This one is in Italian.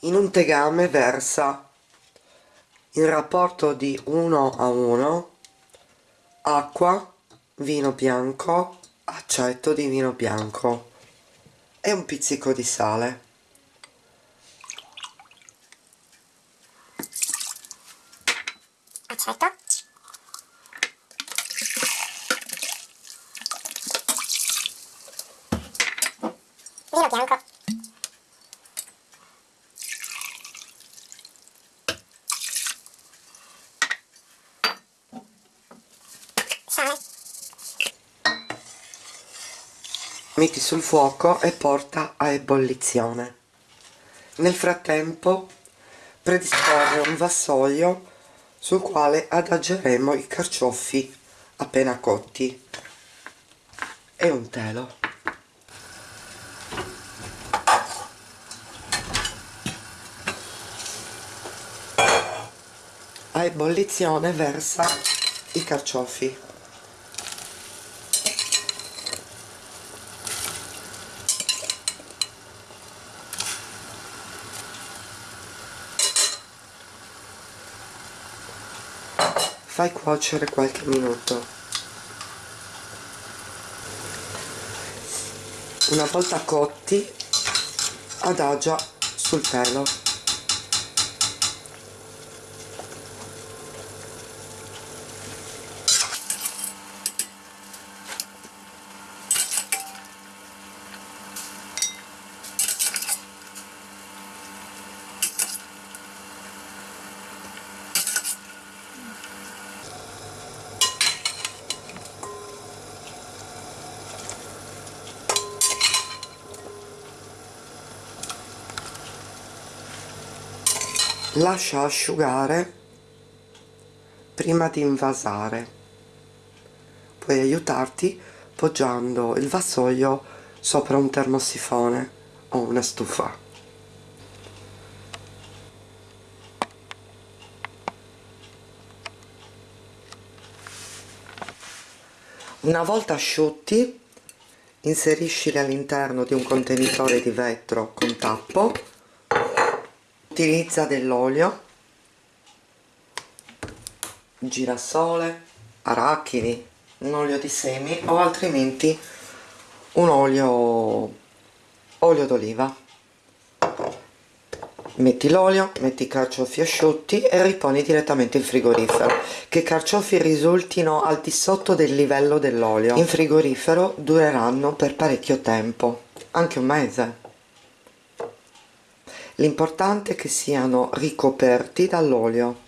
in un tegame versa. In rapporto di 1 a 1 acqua, vino bianco, accetto di vino bianco. E un pizzico di sale. Accetto. Vino bianco sale metti sul fuoco e porta a ebollizione. Nel frattempo predisporre un vassoio sul quale adageremo i carciofi appena cotti. E un telo. A ebollizione versa i carciofi fai cuocere qualche minuto. Una volta cotti adagia sul telo lascia asciugare prima di invasare. Puoi aiutarti poggiando il vassoio sopra un termosifone o una stufa. Una volta asciutti inseriscili all'interno di un contenitore di vetro con tappo utilizza dell'olio girasole arachidi un olio di semi o altrimenti un olio olio d'oliva. Metti l'olio, metti i carciofi asciutti e riponi direttamente in frigorifero. Che i carciofi risultino al di sotto del livello dell'olio. In frigorifero dureranno per parecchio tempo anche un mese L'importante è che siano ricoperti dall'olio.